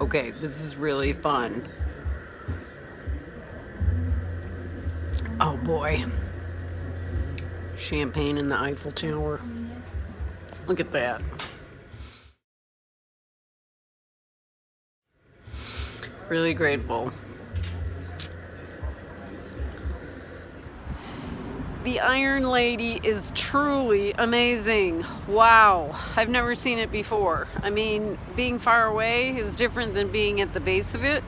Okay, this is really fun. Oh boy. Champagne in the Eiffel Tower. Look at that. Really grateful. The Iron Lady is truly amazing. Wow, I've never seen it before. I mean, being far away is different than being at the base of it.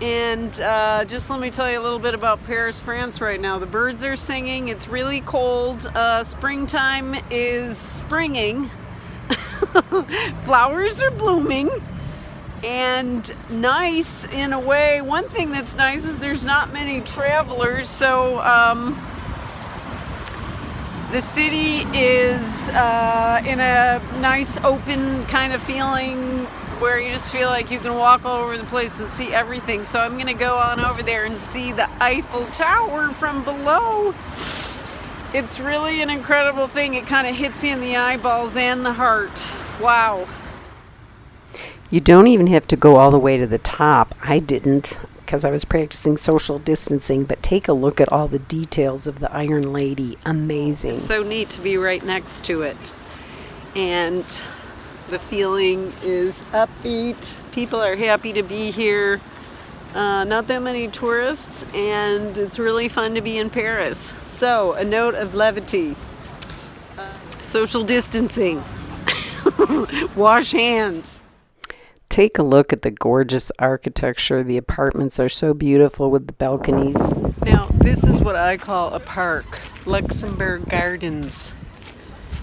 And uh, just let me tell you a little bit about Paris, France right now. The birds are singing, it's really cold. Uh, springtime is springing, flowers are blooming and nice in a way. One thing that's nice is there's not many travelers, so um, the city is uh, in a nice open kind of feeling where you just feel like you can walk all over the place and see everything. So I'm gonna go on over there and see the Eiffel Tower from below. It's really an incredible thing. It kind of hits you in the eyeballs and the heart. Wow. You don't even have to go all the way to the top. I didn't because I was practicing social distancing, but take a look at all the details of the Iron Lady. Amazing. It's so neat to be right next to it. And the feeling is upbeat. People are happy to be here. Uh, not that many tourists, and it's really fun to be in Paris. So, a note of levity. Uh, social distancing. Wash hands. Take a look at the gorgeous architecture. The apartments are so beautiful with the balconies. Now, this is what I call a park, Luxembourg Gardens.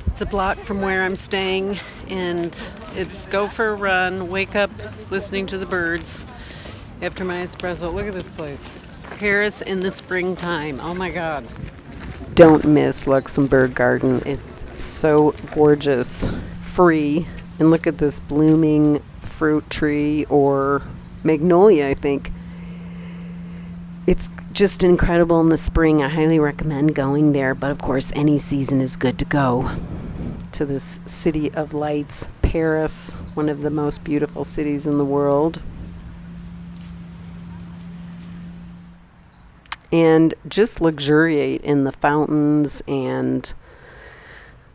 It's a block from where I'm staying, and it's go for a run, wake up listening to the birds after my espresso. Look at this place. Paris in the springtime. Oh my God. Don't miss Luxembourg Garden. It's so gorgeous. Free. And look at this blooming fruit tree or magnolia, I think. It's just incredible in the spring. I highly recommend going there, but of course, any season is good to go to this city of lights, Paris, one of the most beautiful cities in the world. And just luxuriate in the fountains and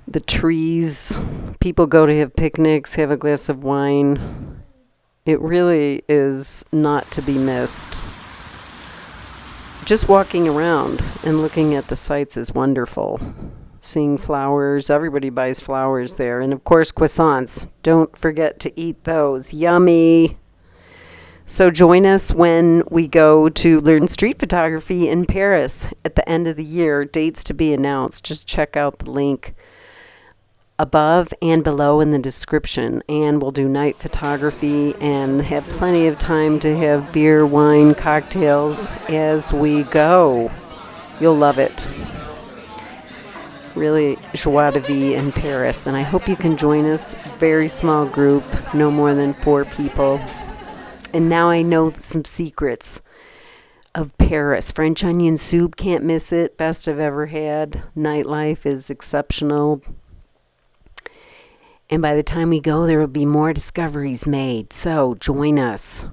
the trees. People go to have picnics, have a glass of wine. It really is not to be missed. Just walking around and looking at the sights is wonderful. Seeing flowers, everybody buys flowers there. And of course, croissants. Don't forget to eat those. Yummy. So join us when we go to learn street photography in Paris at the end of the year. Dates to be announced. Just check out the link above and below in the description and we'll do night photography and have plenty of time to have beer, wine, cocktails as we go. You'll love it. Really joie de vivre in Paris and I hope you can join us. Very small group, no more than four people. And now I know some secrets of Paris. French onion soup, can't miss it. Best I've ever had. Nightlife is exceptional. And by the time we go, there will be more discoveries made. So join us.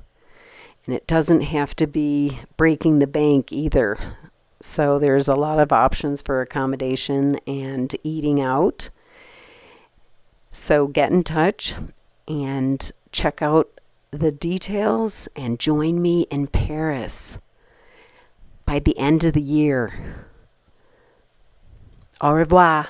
And it doesn't have to be breaking the bank either. So there's a lot of options for accommodation and eating out. So get in touch and check out the details and join me in Paris by the end of the year. Au revoir.